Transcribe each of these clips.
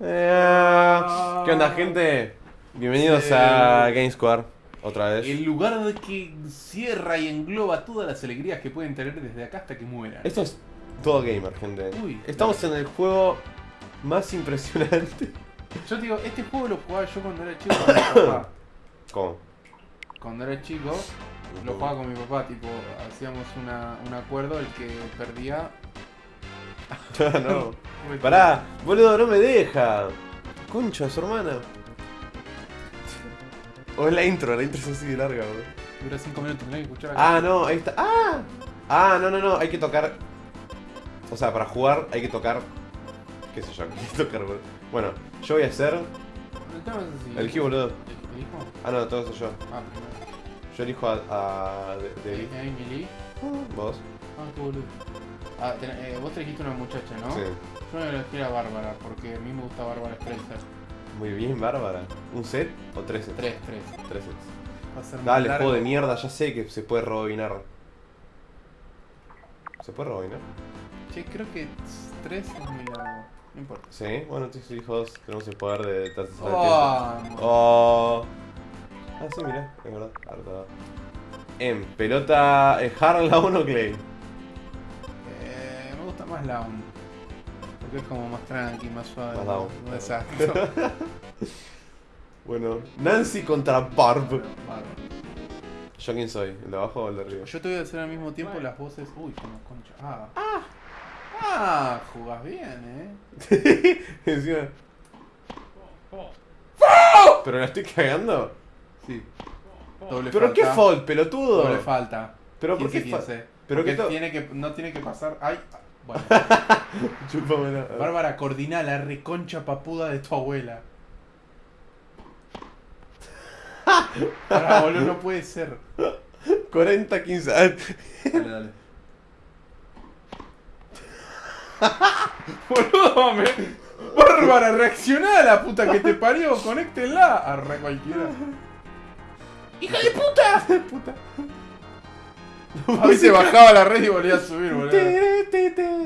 Eh, ¿Qué onda, gente? Bienvenidos Sí. a Game Square, otra vez. El lugar que cierra y engloba todas las alegrías que pueden tener desde acá hasta que mueran. Esto es todo gamer, gente. Uy. Estamos en el juego más impresionante. Yo te digo, este juego lo jugaba yo cuando era chico con mi papá. ¿Cómo? Cuando era chico, lo jugaba con mi papá, tipo, hacíamos una, un acuerdo, el que perdía... no. Pará, boludo, no me deja. Concha, su hermana. O es la intro, la intro es así de larga, boludo. Dura 5 minutos, tenés que escuchar acá. Ah, no, ahí está. ¡Ah! Ah, no, no, no, hay que tocar. O sea, para jugar hay que tocar. ¿Qué sé yo? Hay que tocar, boludo. Bueno, yo voy a hacer. El tema es así. Elegí, boludo. ¿Elijo? Ah, no, todo eso yo. Ah, primero. Yo elijo a. a de, de- Emily. Vos. Ah, qué boludo. Ah, ten- eh, vos te elegiste una muchacha, ¿no? Sí. Yo me elegí a Bárbara, porque a mí me gusta Bárbara Streisand. Muy bien, Bárbara. ¿Un set o tres sets? Tres, tres. Tres sets. Va a ser más Dale, largo. juego de mierda, ya sé que se puede rebobinar. ¿Se puede rebobinar? Che, creo que tres es muy largo. No importa. Sí, bueno, elijo dos. Tenemos el poder de tercera tiempo. Oh, Oh. Ah, sí, mirá, es verdad. Harta. En pelota, ¿es Harlan o Clay? Más Lawn. Porque es como más tranqui, más suave. Más down. Exacto. Bueno, Nancy contra Barb. ¿Yo quién soy? ¿El de abajo o el de arriba? Yo te voy a hacer al mismo tiempo las voces. Uy, como concha. Ah. Ah, ah jugás bien, eh. Encima. ¿Pero la estoy cagando? Sí. Doble ¿Pero qué falta. fault, pelotudo? Doble falta. ¿Pero por qué 15, fa- 15. pero Porque qué tiene que, no tiene que pasar. Ay, bueno. Chúpamela. Bárbara, coordina la reconcha papuda de tu abuela. Pará, boludo, no puede ser. 40, 15. Ah, Dale, dale. Boludo, me... Bárbara, reaccioná a la puta que te parió, conéctenla. Arre cualquiera. ¡Hija de puta! puta. A mí se bajaba la red y volvía a subir, boludo.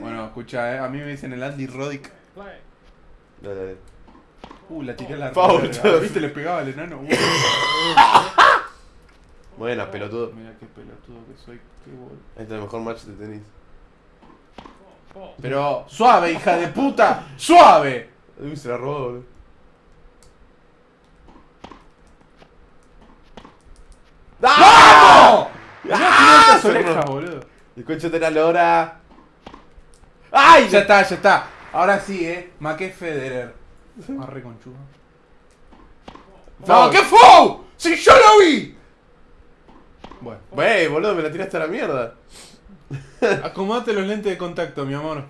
Bueno, escucha, eh. A mí me dicen el Andy Roddick. Dale, dale. Uh, la tiré a la. ¿Viste? Le pegaba al enano. Uh. Buena, pelotudo. Mira qué pelotudo que soy. Qué boludo. Este es el mejor match de tenis. Pero suave, hija de puta. Suave. Uy, se la robó, boludo. ¡Vamos! ¡Ah! 500 Se orejas, robó. boludo. El concho de la lora. ¡Ay! Ya está, ya está. Ahora sí, eh. Maqué Federer. Arre conchudo. Foul. ¡No, qué fue! ¡Si yo lo vi! Bueno, Wey, boludo, me la tiraste a la mierda. acomodate los lentes de contacto, mi amor.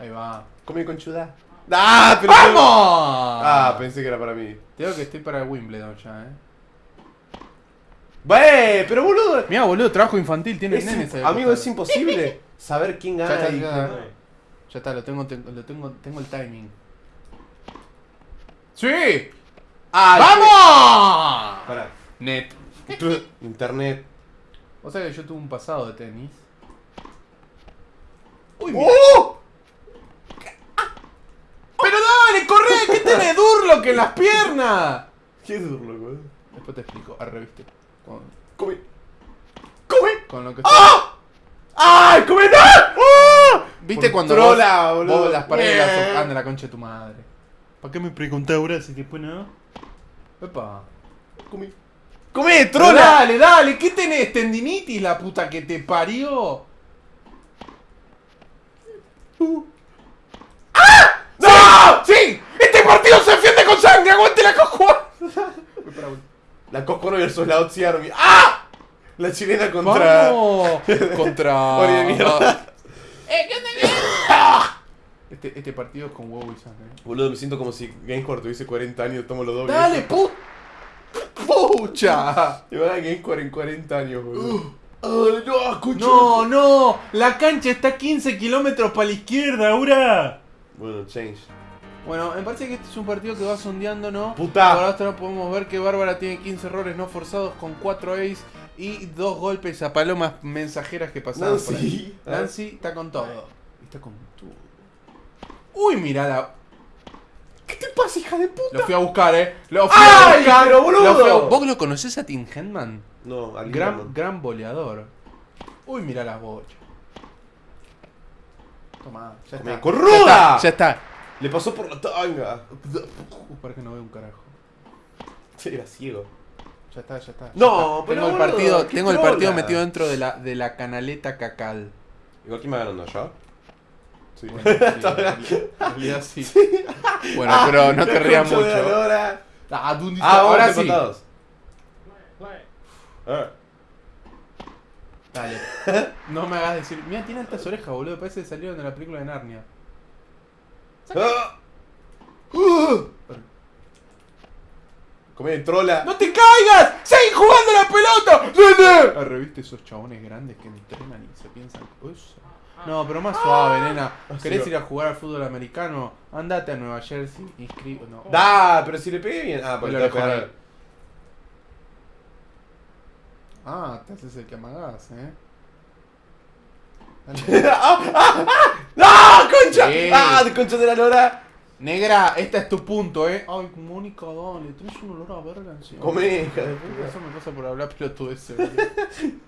Ahí va. Come conchuda. ¡Ah! Pero ¡Vamos! Ah, pensé que era para mí. Te digo que estoy para Wimbledon ya, eh. Wey, pero boludo. Mira, boludo, trabajo infantil, tiene es nenes amigo, es imposible saber quién Ya gana está, y ya quién. Ya está, lo tengo, te- lo tengo, tengo el timing. ¡Sí! ¡Ah! ¡Vamos! Pará. Net. Internet. O sea que yo tuve un pasado de tenis. Uy, mira. ¡Oh! ¡Pero dale, corre! ¿Qué tenés Durlock en las piernas? ¿Qué es boludo? Después te explico, arre, viste. Con, Come. Come. con lo que ¡Ah! ¡Ay, come no! ¡Ah! ¿Viste Por cuando trola, vos, boludo. vos las paredes las sofás de la concha de tu madre? ¿Para qué me preguntás ahora si después no? Epa. Come. ¡Come, Pero trola! Dale, dale, ¿qué tenés? ¿Tendinitis la puta que te parió? ¡Ah! ¡No! ¡Sí! ¡Este partido se defiende con sangre! ¡Aguante la cojuá! La Coscoro versus la Otzi Army. ¡Ah! La chilena contra. ¡Vamos! Contra... De mierda. Eh, ¿qué onda? Este, este partido es con huevo y sangre. Boludo, me siento como si GameScore tuviese 40 años, tomo los dobles. ¡Dale, pu... ¡Pucha! Y van a GameScore en 40 años, boludo. ¡Ay, no, escucho! ¡No, no! La cancha está 15 kilómetros para la izquierda, ahora. Bueno, change. Bueno, me parece que este es un partido que va sondeando, ¿no? ¡Puta! Por ahora podemos ver que Bárbara tiene 15 errores no forzados con 4 ace y 2 golpes a palomas mensajeras que pasaron por ahí. Nancy. Está con todo. Está con todo. Uy, mira la... ¿Qué te pasa, hija de puta? Lo fui a buscar, eh. Lo fui ¡Ay, a buscar. pero boludo! Lo fui a- ¿Vos lo conocés a Tim Henman? No, al Gran, gran boleador. Uy, mira las bochas. Toma, ya está. corruda. Ya está. Le pasó por la tanga. Uh, para que no veo un carajo. Sí, era ciego. Ya está, ya está. ya No, está. pero tengo el boludo, partido, tengo el trola. partido metido dentro de la, de la canaleta cacal. Igual quién va ganando yo. Sí, sí, en realidad sí. Bueno, pero no te rías mucho. lora. Ah, Ah, ahora ahora sí. Ah. Dale. No me hagas decir. Mira, tiene altas orejas, boludo. Parece que salieron de la película de Narnia. Ah. Uh. Come trola. ¡No te caigas! ¡Seguí jugando la pelota! Arre, ¿viste esos chabones grandes que entrenan y se piensan eso? No, pero más suave, nena. ¿Querés sí. ir a jugar al fútbol americano? Andate a Nueva Jersey, inscribo. No. Da, pero si le pegué bien. Ah, a orejón pegar. Ah, te haces el que amagás, eh. ¡Ah! ¡Ah! ¡Ah! ¡No! ¡Concha! ¡Ah! ¡Concha de la lora! Negra, este es tu punto, eh. Ay, Mónica, dale, tenés un olor a verga encima. Come, hija de puta. Eso me pasa por hablar boludo.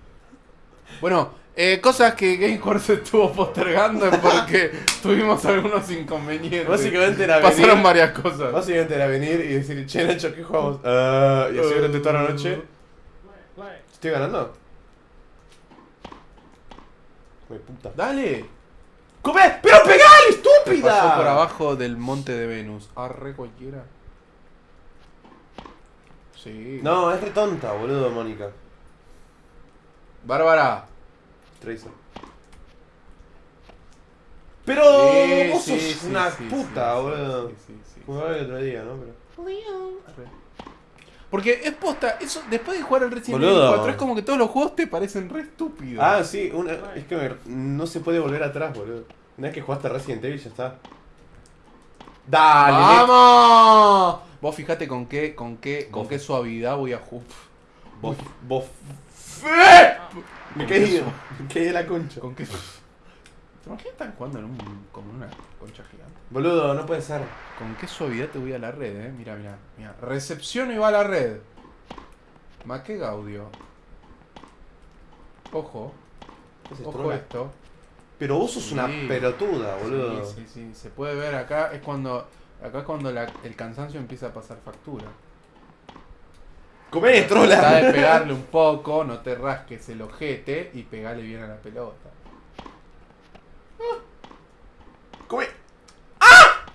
Bueno, eh, cosas que GameCore se estuvo postergando es porque tuvimos algunos inconvenientes. Básicamente era Pasaron venir- varias cosas. Básicamente era venir y decir, che, Nacho, ¿qué jugamos? Ah, y así durante toda la noche. ¿Estoy ganando? Come puta. Dale. ¡Come! ¡Pero pegale, estúpida! Pasó por abajo del monte de Venus. Arre cualquiera. Sí. No, es re tonta, boludo, Mónica. Bárbara. Tracer. Pero Sí, vos sí, sos sí, una sí, puta, sí, boludo. sí, sí, sí, Como el otro día, ¿no? Pero... Arre. Porque es posta, eso después de jugar al Resident Evil Boludo. 4 es como que todos los juegos te parecen re estúpidos. Ah, sí, una, es que me- no se puede volver atrás, boludo. Una vez que jugaste Resident Evil ya está. Dale, ¡Vamos! Vos fijate con qué, con qué, con qué suavidad voy a jugar. Vos, vos. Me eso. me de la concha. ¿Con qué? ¿Te imaginas están jugando en un, como en una concha gigante? Boludo, no puede ser. ¿Con qué suavidad te voy a la red, eh? Mira, mira, mira. Recepción y va a la red. Ma qué gaudio. Ojo, ¿Qué es ojo esto. Pero vos sos una pelotuda, boludo. Sí, sí, sí. Se puede ver acá, es cuando. Acá es cuando la- el cansancio empieza a pasar factura. Comé, Trata de trola. pegarle un poco, no te rasques el ojete y pegale bien a la pelota. Comé. ¡Ah!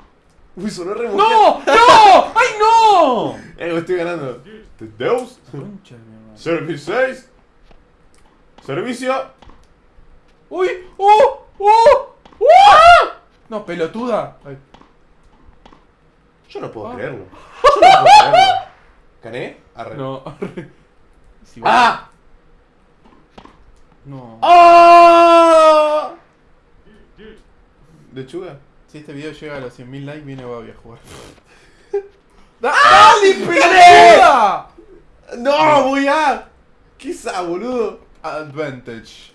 Uy, sonó re ¡No! ¡No! ¡Ay, no! Eh, estoy ganando. The Deus. Concha de mi madre. Service 6. Servicio. ¡Uy! ¡Uh! ¡Uh! ¡Uh! No, pelotuda. Ay. Yo no puedo Ah. creerlo. Yo no puedo creerlo. ¿Gané? Arre. No, arre. Si vos- ¡Ah! No. ¡Ah! ¿Lechuga? Si este video llega a los 100.000 likes, viene Babi a jugar. ¡Dale, ¡Pelotuda! ¡No, voy a! ¿Qué es esa, boludo? Advantage.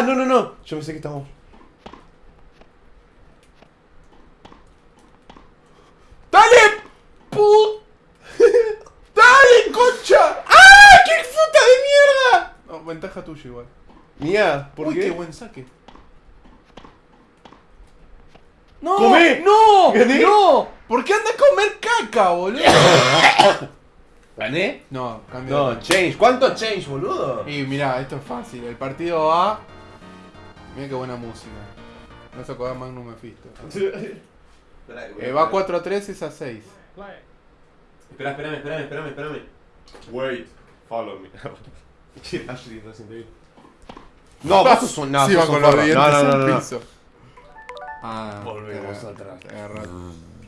Ah, no, no, no. Yo pensé que estamos. ¡Dale! ¡Put! ¡Dale, concha! ¡Ah! ¡Qué puta de mierda! No, ventaja tuya igual. Mía, ¿por Uy, qué? qué buen saque. ¡No! ¡Comé! ¡No! ¿Gané? ¡No! ¿Por qué anda a comer caca, boludo? ¿Gané? No, cambio No, de change. ¿Cuánto change, boludo? Y mirá, esto es fácil. El partido va. Mira qué buena música. No se acuerda Magnum Mephisto. Eh, va 4 a 3, es a 6. Espera, espérame, espérame, espérame, espérame. Wait, follow me. No, sos un. No, sí, va con los dientes No, no, no, al piso. Ah, Volvemos atrás. agarra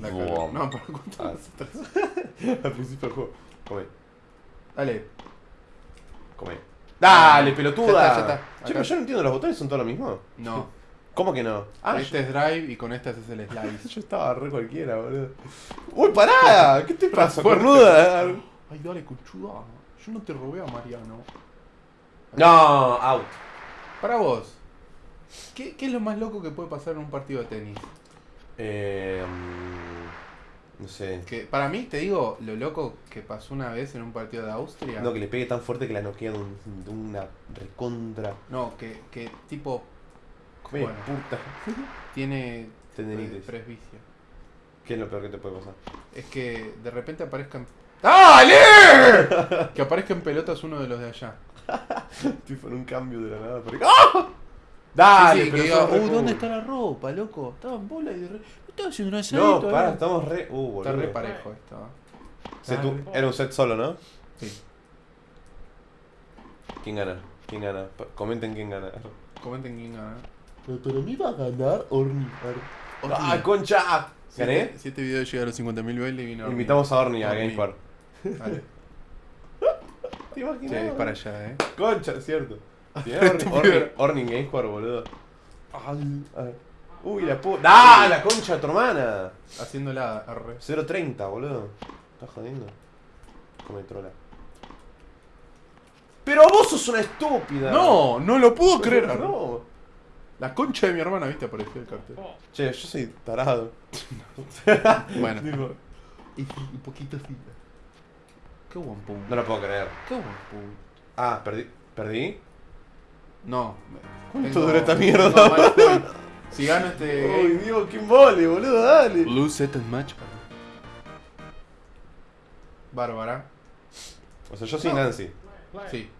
la cara. Buam. No, por cuánto Ah, Al principio del juego. Come, Dale. come. Dale, Ya pelotuda. está, ya está. Che, pero yo no entiendo, ¿los botones son todos lo mismo? No. ¿Cómo que no? Ah, este es drive y con este haces el slice. yo estaba re cualquiera, boludo. ¡Uy, pará! ¿Qué te pasa, cornuda? Ay, dale, conchuda. Yo no te robé a Mariano. No, out. Para vos, ¿qué, ¿qué es lo más loco que puede pasar en un partido de tenis? Eh, mm, no sé. Que para mí, te digo, lo loco que pasó una vez en un partido de Austria. No, que le pegue tan fuerte que la noquea de, un- de una recontra. No, que, que tipo Come Bueno. puta. tiene Tendinitis. presbicia. ¿Qué es lo peor que te puede pasar? Es que de repente aparezcan. ¡Dale! que aparezca en pelotas uno de los de allá. tipo en un cambio de la nada. pero- ¡Ah! Dale, Sí, sí, pero que sos diga, re "Uy, cool". ¿dónde está la ropa, loco? Estaba en bola y de re... No estaba haciendo un No, asadito, para, ¿no?". estamos re. Uh, boludo. Está re parejo esto. ¿eh? Se tu- Era un set solo, ¿no? Sí. ¿Quién gana? ¿Quién gana? Comenten quién gana. Comenten quién gana. Pero para mí va a ganar Orni. ¡Ah, concha! ¿Gané? Siete, siete videos llega a los 50.000 bailes vino Orni. Invitamos a Orni a Orni. GameSpar. Dale. ¿Te Sí, imaginas? es para allá, eh. Concha, cierto. Si era Orni, Orni, Orni en GameSpar, boludo. A ver. Uy, la puta. ¡Ah! La concha de tu hermana. Haciendo la R. 0.30, boludo. ¿Estás jodiendo? Come trola. Pero vos sos una estúpida. No, no lo puedo creer. No. La concha de mi hermana, viste, apareció el cartel. Che, yo soy tarado. Bueno, Tipo, un poquito así. Qué pum. no lo puedo creer. Qué pum. Ah, perdí. ¿Perdí? No. ¿Cuánto dura esta mierda? Estoy. Si gano este Uy, Dios, qué mole, boludo, dale. lose set and match. Bárbara. O sea, yo soy Nancy. Sí.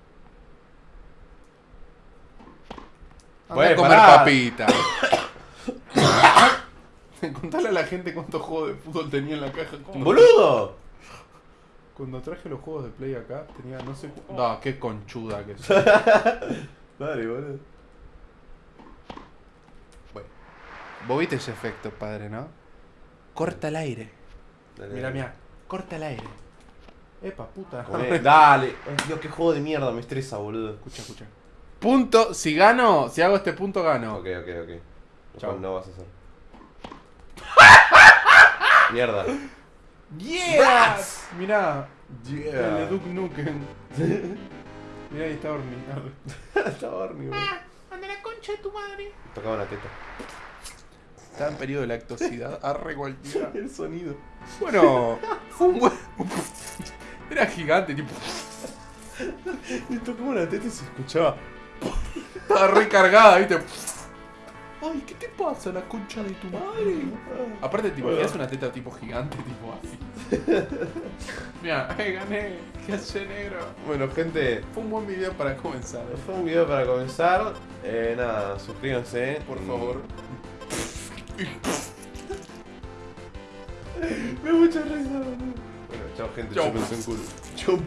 Bueno, a comer pará. papita. Contale a la gente cuántos juegos de fútbol tenía en la caja. Cuando- ¡Boludo! Cuando traje los juegos de Play acá, tenía no sé cu- No, qué conchuda que soy. Dale, boludo. Bueno. Vos viste ese efecto, padre, ¿no? Corta el aire. Dale, Mira, mira. Corta el aire. Epa, puta. Comé. Dale. Dios, qué juego de mierda, me estresa, boludo. Escucha, escucha. Punto. Si gano, si hago este punto, gano. Ok, ok, ok. Lo Chao. cual no vas a hacer. Mierda. ¡Yeah! Mirá. Yeah. El de Duke Nukem. Mirá, ahí está Orni. Horny, boludo. ¡Anda la concha de tu madre! Tocaba una teta. Está en periodo de lactosidad. Arre cualquiera. El sonido. Bueno, fue un buen. Era gigante, tipo. Y tocaba una teta y se escuchaba. Estaba recargada, viste. Ay, ¿qué te pasa, la concha de tu madre? Aparte, tipo, Bueno. es una teta tipo gigante, tipo así. Mira, eh, gané. ¿Qué hace negro? Bueno, gente. Fue un buen video para comenzar. Fue un video para comenzar. Eh, nada, suscríbanse. Por Y- favor. Me da mucha risa. Bueno, chao, gente. Chao. un culo. Chau.